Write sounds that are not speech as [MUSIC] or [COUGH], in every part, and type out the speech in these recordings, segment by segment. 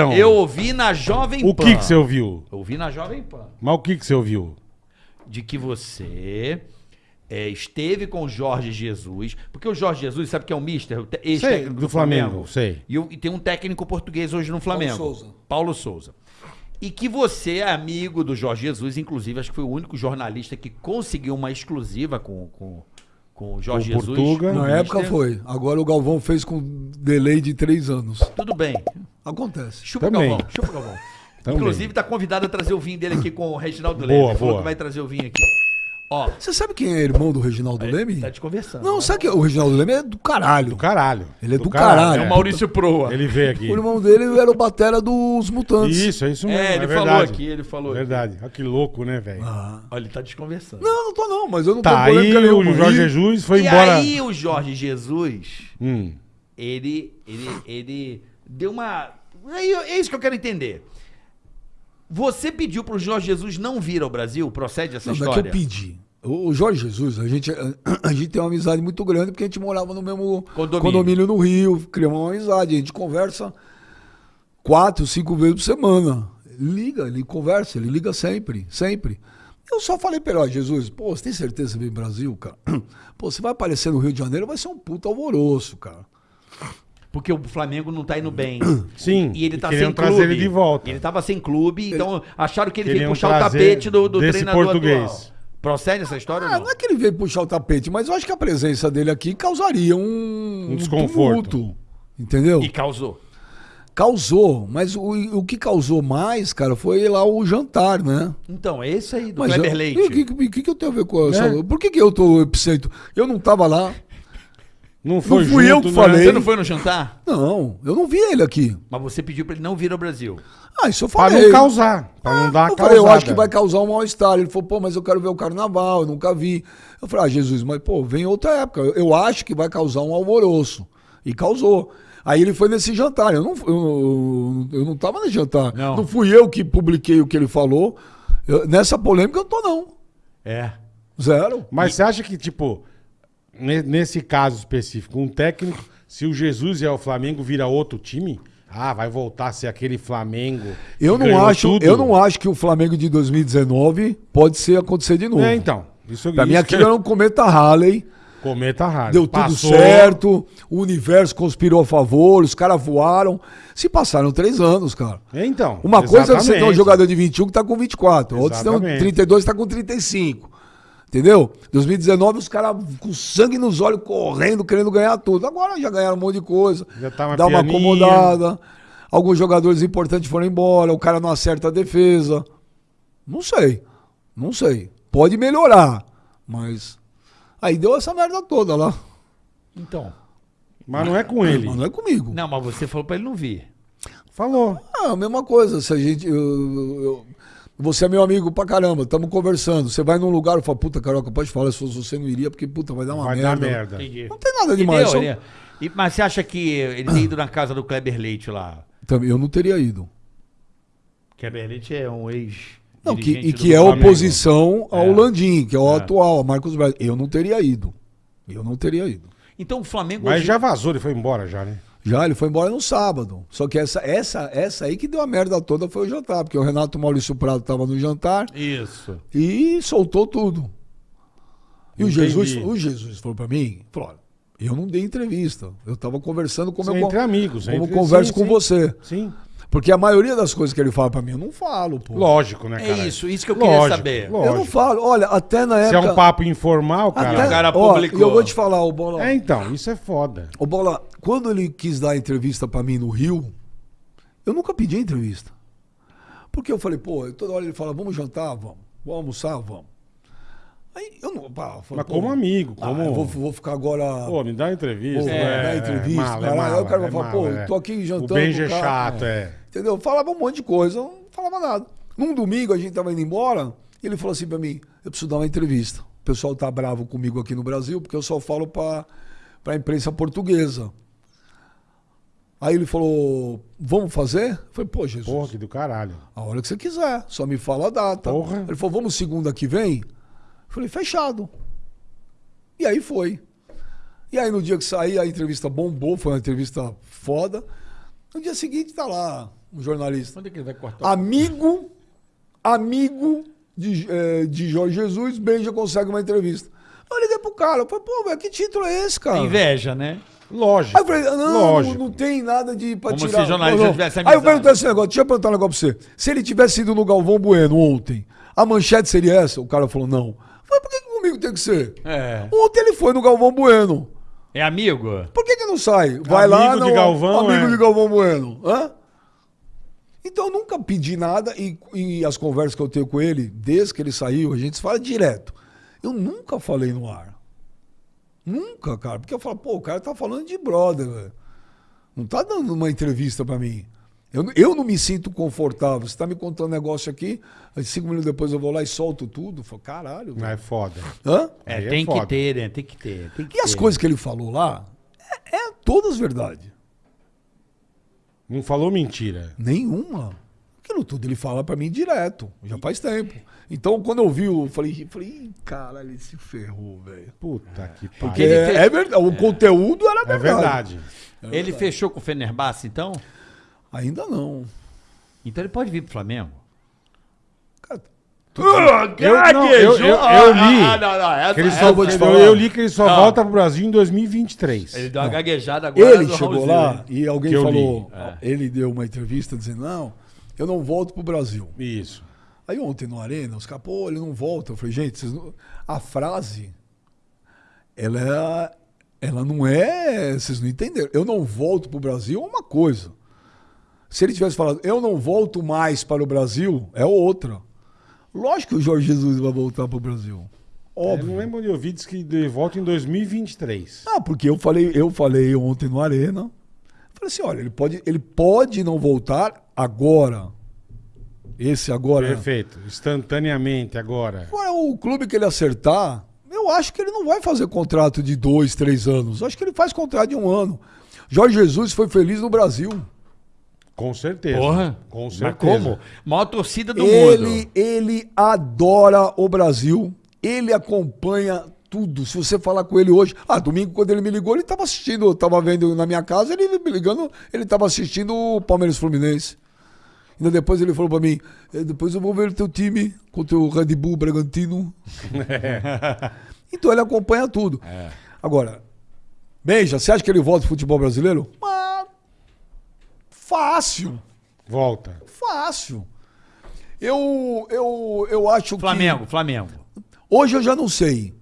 falaram? Eu ouvi na Jovem O Pan. que que você ouviu? Eu ouvi na Jovem Pan. Mas o que que você ouviu? De que você é, esteve com o Jorge Jesus. Porque o Jorge Jesus, sabe que é o mister? O te- ex-técnico do Flamengo, sei. E, o- e tem um técnico português hoje no Flamengo. Souza. Paulo Souza. E que você é amigo do Jorge Jesus, inclusive, acho que foi o único jornalista que conseguiu uma exclusiva com, com, com o Jorge Com o Jesus. Portuga. Na época Mister. foi. Agora o Galvão fez com delay de três anos. Tudo bem. Acontece. Chupa Também. Galvão, chupa Galvão. Também. Inclusive, tá convidado a trazer o vinho dele aqui com o Reginaldo Boa, Leme. Ele Falou boa. que vai trazer o vinho aqui. Ó, Você sabe quem é irmão do Reginaldo Leme? tá te conversando. Não, né? sabe que o Reginaldo Leme é do caralho. Do caralho. Ele é do caralho. É o Maurício Proa. Ele veio aqui. O irmão dele era o batera dos Mutantes. Isso, é isso mesmo. É, ele verdade. falou aqui, ele falou aqui. Verdade. Olha que louco, né, velho? Ah. Olha, ele tá desconversando. Não, não tô não, mas eu não Tá, tô aí o. Jorge E- Jesus foi e embora. aí o Jorge Jesus, Hum. ele, ele, ele deu uma... Aí, É isso que eu quero entender. Você pediu pro Jorge Jesus não vir ao Brasil? Procede essa Não, não é história? que eu pedi. O o Jorge Jesus, a gente, [CLEARS THROAT] a gente tem uma amizade muito grande porque a gente morava no mesmo Condomínio. condomínio, no Rio, criamos uma amizade. A gente conversa quatro, cinco vezes por semana. Liga, ele conversa, ele liga sempre, sempre. Eu só falei pra ele, ó, Jesus, pô, você tem certeza que você vem Brasil, cara? [CLEARS THROAT] Pô, você vai aparecer no Rio de Janeiro, vai ser um puta alvoroço, cara. Porque o Flamengo não tá indo bem. [CLEARS THROAT] Sim, E ele tá e sem trazer clube. ele de volta. Ele tava sem clube, então acharam que ele veio puxar o tapete do, do desse treinador português. atual. Procede essa história Ah, ou não não? é que ele veio puxar o tapete, mas eu acho que a presença dele aqui causaria um, Um desconforto. tumulto, entendeu? E causou. Causou, mas o, o que causou mais, cara, foi lá o jantar, né? Então, é esse aí, do Mas Kleber eu, Leite. E o que, que, que, eu tenho a ver com essa? É. Por que, que eu tô epicentro? Eu não tava lá. Não foi fui eu junto, que né? falei. Você não foi no jantar? Não, eu não vi ele aqui. Mas você pediu pra ele não vir ao Brasil. Ah, isso eu Pra falei. não causar. Pra não dar eu a falei, eu acho que vai causar um mal-estar. Ele falou, pô, mas eu quero ver o carnaval, eu nunca vi. Eu falei, ah, Jesus, mas pô, vem outra época. Eu, eu acho que vai causar um alvoroço. E causou. Aí ele foi nesse jantar. Eu não, eu, eu não tava nesse jantar. Não. fui eu que publiquei o que ele falou. Eu- nessa polêmica eu não tô, não. É. Zero. Mas você acha que, tipo, nesse caso específico, um técnico, se o Jesus e o Flamengo vira outro time, ah, vai voltar a ser aquele Flamengo. Eu não, acho, tudo? eu não acho que o Flamengo de 2019 pode ser acontecer de novo. É, então. Isso, Pra mim isso aquilo que- era um cometa Halley. Cometa raro. Deu tudo Passou, certo, o universo conspirou a favor, os caras voaram. Se passaram três anos, cara. É, então. Uma coisa é você ter um exatamente. jogador de 21 que tá com 24, outros tem um Exatamente. 32 que tá com 35. Entendeu? 2019 os caras com sangue nos olhos, correndo, querendo ganhar tudo. Agora já ganharam um monte de coisa. Já tá mais dá uma pianinho. acomodada. Alguns jogadores importantes foram embora, o cara não acerta a defesa. Não sei. Não sei. Pode melhorar, mas aí deu essa merda toda lá. Então. Mas não é com ele. Mas não é comigo. Não, mas você falou pra ele não vir. Falou. Ah, a mesma coisa. Se a gente. eu- eu- você é meu amigo pra caramba, estamos conversando. Você vai num lugar e fala, puta, Caroca, pode falar, se fosse você não iria, porque, puta, vai dar uma Vai merda. dar merda. Entendi. Não tem nada demais. só- né? E- mas você acha que ele tem ido na casa do Kleber Leite lá? Também, eu não teria ido. Kleber Leite é um ex. Não, que, e que é Flamengo. oposição ao É. Landim, que é o É. atual, a Marcos Braz. Eu não teria ido. Eu não teria ido. Então o Flamengo. Mas hoje- já vazou, ele foi embora já, né? Já, ele foi embora no sábado. Só que essa, essa, essa aí que deu a merda toda foi o jantar, porque o Renato Maurício Prado tava no jantar Isso. e soltou tudo. E o. Jesus, o Jesus falou pra mim, falou, eu não dei entrevista. Eu tava conversando como Sim, eu entre amigos, como entre- converso sim, com sim. você. Sim. Porque a maioria das coisas que ele fala pra mim, eu não falo, pô. Lógico, né, É cara? isso, isso que eu queria Lógico, saber. lógico. Eu não falo. Olha, até na Se é época... um papo informal, cara. até, o cara ó, publicou. e eu vou te falar, o Bola... É, então, isso é foda. Ô Bola, quando ele quis dar a entrevista pra mim no Rio, eu nunca pedi a entrevista. Porque eu falei, pô, toda hora ele fala, vamos jantar, vamos. Vamos almoçar, vamos. Aí eu não. Pá, eu falei, Mas como amigo, ah, como. eu vou, vou ficar agora. Pô, me dá uma entrevista. Pô, é, dá entrevista, é mala, é caralho. Aí mala, o cara vai é falar, mala, pô, é. tô aqui jantando O Benji é chato, é. Entendeu? Falava um monte de coisa, eu não falava nada. Num domingo a gente tava indo embora, e ele falou assim pra mim: eu preciso dar uma entrevista. O pessoal tá bravo comigo aqui no Brasil, porque eu só falo pra, pra imprensa portuguesa. Aí ele falou: vamos fazer? Eu falei, pô, Jesus. Porra, que do caralho. A hora que você quiser, só me fala a data. Porra. Ele falou, vamos segunda que vem? Eu falei, fechado. E aí foi. E aí no dia que saí, a entrevista bombou, foi uma entrevista foda. No dia seguinte tá lá, um jornalista. Quando é que ele vai cortar? Amigo, amigo de, eh, de Jorge Jesus, Benja consegue uma entrevista. Eu liguei pro cara, eu falei, pô, velho, que título é esse, cara? Inveja, né? Lógico. Aí eu falei, não, não, lógico. não tem nada de pra Como tirar. se jornalista Não, tivesse Aí eu amizade. perguntei esse negócio, deixa eu perguntar um negócio pra você. Se ele tivesse ido no Galvão Bueno ontem, a manchete seria essa? O cara falou, não. Eu falei, por que, comigo tem que ser? É. Ontem ele foi no Galvão Bueno. É amigo? Por que, que não sai? Vai lá, Amigo de não, Galvão, amigo é. de Galvão Bueno. Hã? Então eu nunca pedi nada e, e as conversas que eu tenho com ele, desde que ele saiu, a gente fala direto. Eu nunca falei no ar. Nunca, cara. Porque eu falo, pô, o cara tá falando de brother, velho. Não tá dando uma entrevista pra mim. Eu, eu não me sinto confortável. Você tá me contando um negócio aqui, aí cinco minutos depois eu vou lá e solto tudo. Eu falo, caralho. Não velho. é foda. Hã? É, é tem que foda. ter, né? Tem que ter. Tem que E as ter. coisas que ele falou lá, é, é todas verdade. Não falou mentira. Nenhuma. Aquilo tudo ele fala pra mim direto, já faz tempo. Então, quando eu vi, eu falei, falei "Ih, caralho, ele se ferrou, velho. Puta que Porque pariu. Ele fez- é, verdade, o conteúdo era É verdade. verdade. Ele fechou com o Fenerbahçe, então? Ainda não. Então ele pode vir pro Flamengo? Cara, Eu, não, eu, eu, eu li. Ah, não, não. Essa, que ele só, eu li que ele só Não. volta pro Brasil em 2023. Ele deu uma gaguejada agora. ele chegou Raulzinho, lá e alguém Que falou. É. ele deu uma entrevista dizendo, não, eu não volto pro Brasil. Isso. Aí ontem no Arena, os caras, pô, ele não volta. Eu falei, gente, não- a frase, ela, é- ela não é. Vocês não entenderam. Eu não volto pro Brasil é uma coisa. Se ele tivesse falado, eu não volto mais para o Brasil, é outra. Lógico que o Jorge Jesus vai voltar pro Brasil. Eu não Óbvio. lembro onde eu vi, diz que ele volta em 2023. Ah, porque eu falei, eu falei ontem no Arena. Falei assim, olha, ele pode, ele pode não voltar agora. Esse agora. Perfeito. Instantaneamente agora. Agora, o clube que ele acertar, eu acho que ele não vai fazer contrato de dois, três anos. Eu acho que ele faz contrato de um ano. Jorge Jesus foi feliz no Brasil. Com certeza. Porra. Com Mas certeza. como? Maior torcida do Ele, mundo. ele adora o Brasil. Ele acompanha tudo. Se você falar com ele hoje. Ah, domingo, quando ele me ligou, ele estava assistindo. Eu estava vendo na minha casa, ele me ligando, ele estava assistindo o Palmeiras Fluminense. Ainda depois ele falou pra mim: "Eh, depois eu vou ver o teu time contra o Red Bull Bragantino. [LAUGHS] então ele acompanha tudo. Agora, Beija, você acha que ele volta pro futebol brasileiro? Ah, fácil. Volta. Fácil. Eu, eu, eu acho Flamengo, Flamengo. que. Hoje eu já não sei.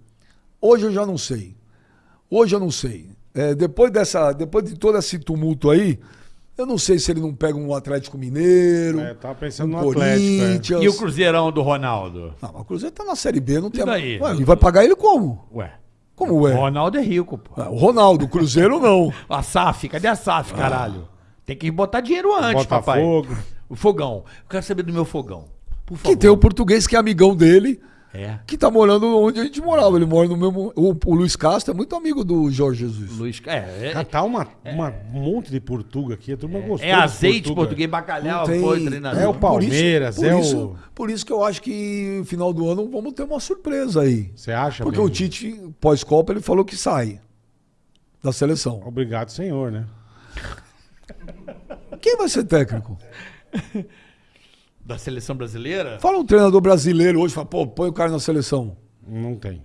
Hoje eu já não sei. Hoje eu não sei. É, depois, dessa, depois de todo esse tumulto aí, eu não sei se ele não pega um Atlético Mineiro. É, tava pensando um no Atlético. é. Corinthians. E o Cruzeirão do Ronaldo? Não, mas o Cruzeiro tá na Série B, não tem. daí? Ué, e vai pagar ele como? Ué. Como é? O Ronaldo é rico, pô. Ah, O Ronaldo, o Cruzeiro não. [LAUGHS] A SAF, cadê a SAF, caralho? Tem que botar dinheiro antes, Botafogo. papai. O fogão. Eu quero saber do meu fogão. Por favor. Que tem o português que é amigão dele, É. que tá morando onde a gente morava. Ele mora no mesmo. O, o Luiz Castro é muito amigo do Jorge Jesus. Luiz. É, Cara, é, tá uma, uma- um monte de Portuga aqui. A turma gostou. é azeite, português, bacalhau, tem- foi treinador. É o Por isso- Palmeiras, por é isso, o- Por isso que eu acho que no final do ano vamos ter uma surpresa aí. Você acha? Porque Benji? o Tite, pós-Copa, ele falou que sai da seleção. Obrigado, senhor, né? Quem vai ser técnico? [LAUGHS] Da seleção brasileira? Fala um treinador brasileiro hoje, fala, pô, põe o cara na seleção. Não tem.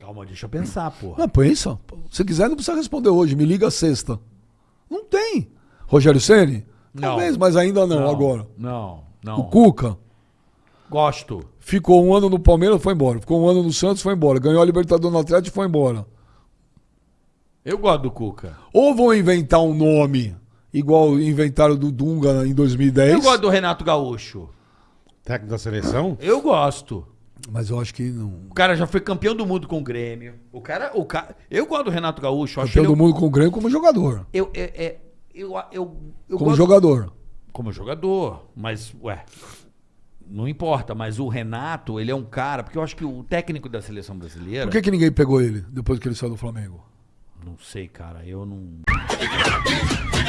Calma, deixa eu pensar, porra. Não, pensa. Se quiser, não precisa responder hoje. Me liga sexta. Não tem. Rogério Ceni? Não. Talvez, mas ainda não, agora. Não, não. O Cuca Gosto. ficou um ano no Palmeiras, foi embora. Ficou um ano no Santos, foi embora. Ganhou a Libertadores no Atlético, foi embora. Eu gosto do Cuca. Ou vão inventar um nome igual inventaram do Dunga em 2010. Eu gosto do Renato Gaúcho. Técnico da seleção? Eu gosto. Mas eu acho que não. O cara já foi campeão do mundo com o Grêmio. O cara, o cara, eu gosto do Renato Gaúcho. Campeão ele, do mundo com o Grêmio como jogador. eu, eu, eu, eu, eu, eu Como gosto- jogador. como jogador, mas ué, não importa. Mas o Renato, ele é um cara, porque eu acho que o técnico da seleção brasileira, Por que, que ninguém pegou ele depois que ele saiu do Flamengo? não sei, cara, eu não.